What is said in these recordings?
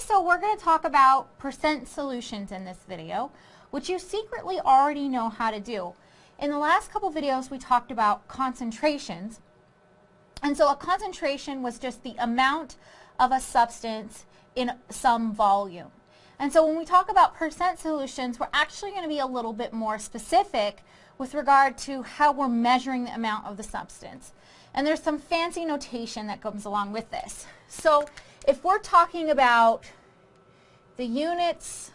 so we're going to talk about percent solutions in this video, which you secretly already know how to do. In the last couple videos, we talked about concentrations. And so a concentration was just the amount of a substance in some volume. And so when we talk about percent solutions, we're actually going to be a little bit more specific with regard to how we're measuring the amount of the substance. And there's some fancy notation that comes along with this. So if we're talking about the units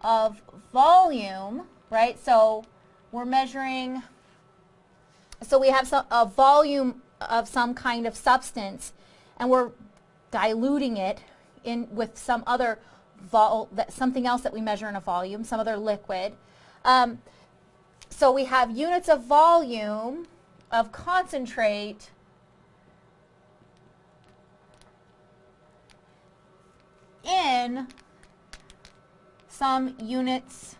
of volume, right, so we're measuring, so we have some, a volume of some kind of substance and we're diluting it in with some other vol that something else that we measure in a volume, some other liquid. Um, so we have units of volume of concentrate in some units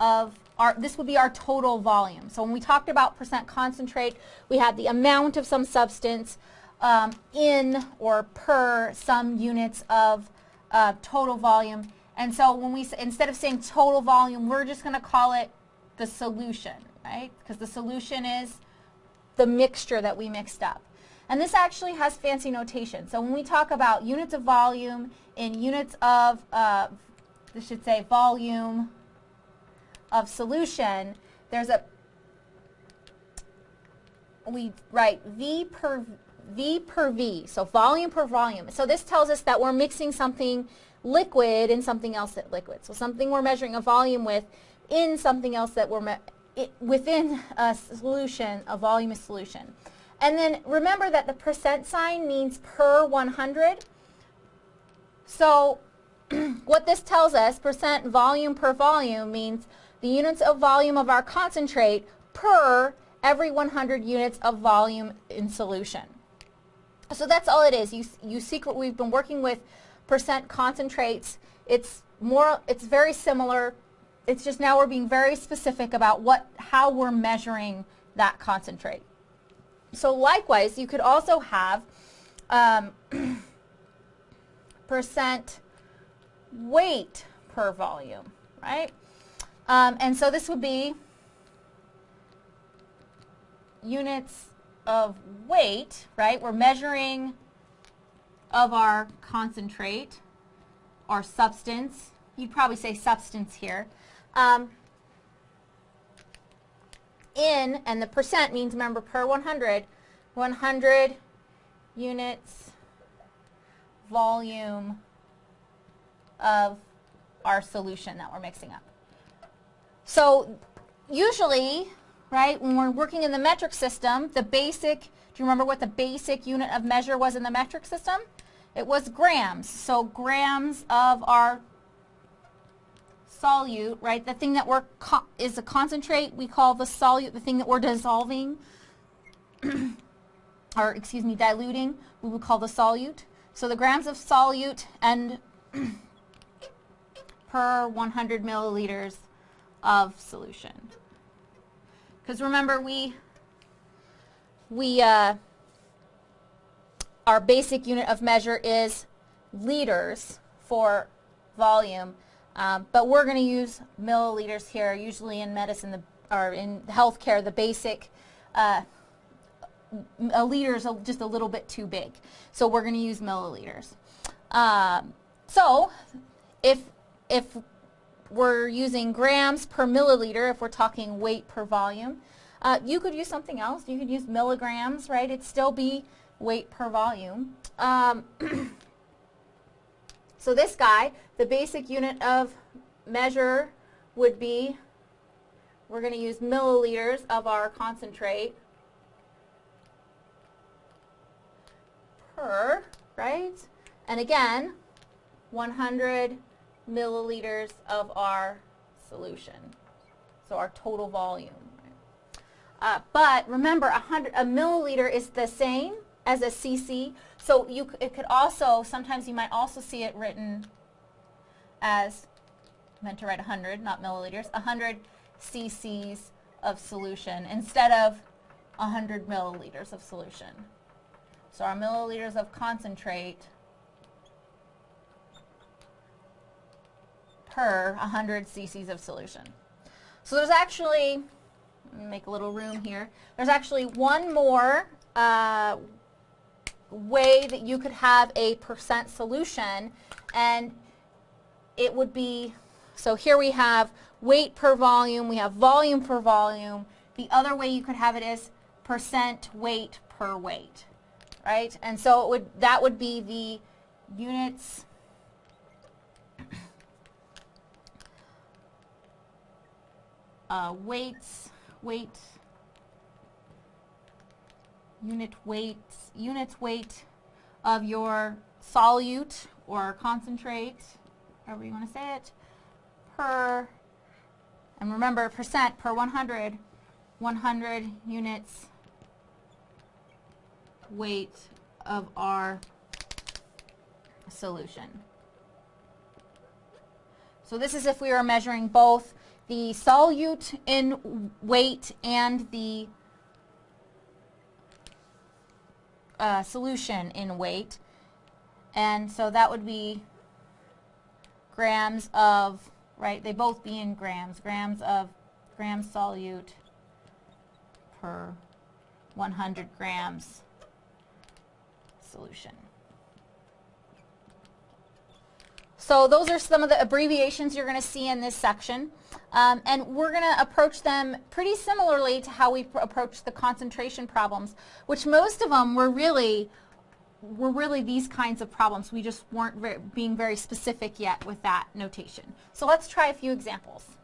of our, this would be our total volume. So when we talked about percent concentrate, we had the amount of some substance um, in or per some units of uh, total volume. And so when we, instead of saying total volume, we're just going to call it the solution, right? Because the solution is the mixture that we mixed up. And this actually has fancy notation. So when we talk about units of volume in units of, uh, this should say volume of solution, there's a, we write V per V per V, so volume per volume. So this tells us that we're mixing something liquid in something else that liquid. So something we're measuring a volume with in something else that we're it, within a solution, a volume is solution. And then remember that the percent sign means per 100. So what this tells us, percent volume per volume, means the units of volume of our concentrate per every 100 units of volume in solution. So that's all it is. You, you secret, we've been working with percent concentrates. It's more, it's very similar. It's just now we're being very specific about what, how we're measuring that concentrate. So likewise, you could also have um, percent weight per volume, right? Um, and so this would be units of weight, right? We're measuring of our concentrate our substance. You'd probably say substance here. Um, in, and the percent means, remember, per 100, 100 units volume of our solution that we're mixing up. So usually right? When we're working in the metric system, the basic, do you remember what the basic unit of measure was in the metric system? It was grams. So grams of our solute, right? The thing that we're is a concentrate, we call the solute, the thing that we're dissolving, or excuse me, diluting, we would call the solute. So the grams of solute and per 100 milliliters of solution. Because remember, we, we uh, our basic unit of measure is liters for volume, um, but we're going to use milliliters here. Usually in medicine the, or in healthcare, the basic uh, a liter is just a little bit too big. So we're going to use milliliters. Um, so if, if we're using grams per milliliter if we're talking weight per volume. Uh, you could use something else. You could use milligrams, right? It'd still be weight per volume. Um, so this guy, the basic unit of measure would be, we're going to use milliliters of our concentrate per, right? And again, 100 milliliters of our solution. So our total volume. Uh, but remember, a, hundred, a milliliter is the same as a cc. So you, it could also, sometimes you might also see it written as, meant to write 100, not milliliters, 100 cc's of solution instead of 100 milliliters of solution. So our milliliters of concentrate per 100 cc's of solution. So there's actually, make a little room here, there's actually one more uh, way that you could have a percent solution and it would be, so here we have weight per volume, we have volume per volume. The other way you could have it is percent weight per weight, right? And so it would, that would be the units uh, weights, weight, unit weights, units weight of your solute or concentrate, however you want to say it, per, and remember percent per 100, 100 units weight of our solution. So this is if we were measuring both the solute in weight and the uh, solution in weight. And so that would be grams of, right, they both be in grams, grams of gram solute per 100 grams solution. So those are some of the abbreviations you're going to see in this section. Um, and we're going to approach them pretty similarly to how we approach the concentration problems, which most of them were really were really these kinds of problems. We just weren't very, being very specific yet with that notation. So let's try a few examples.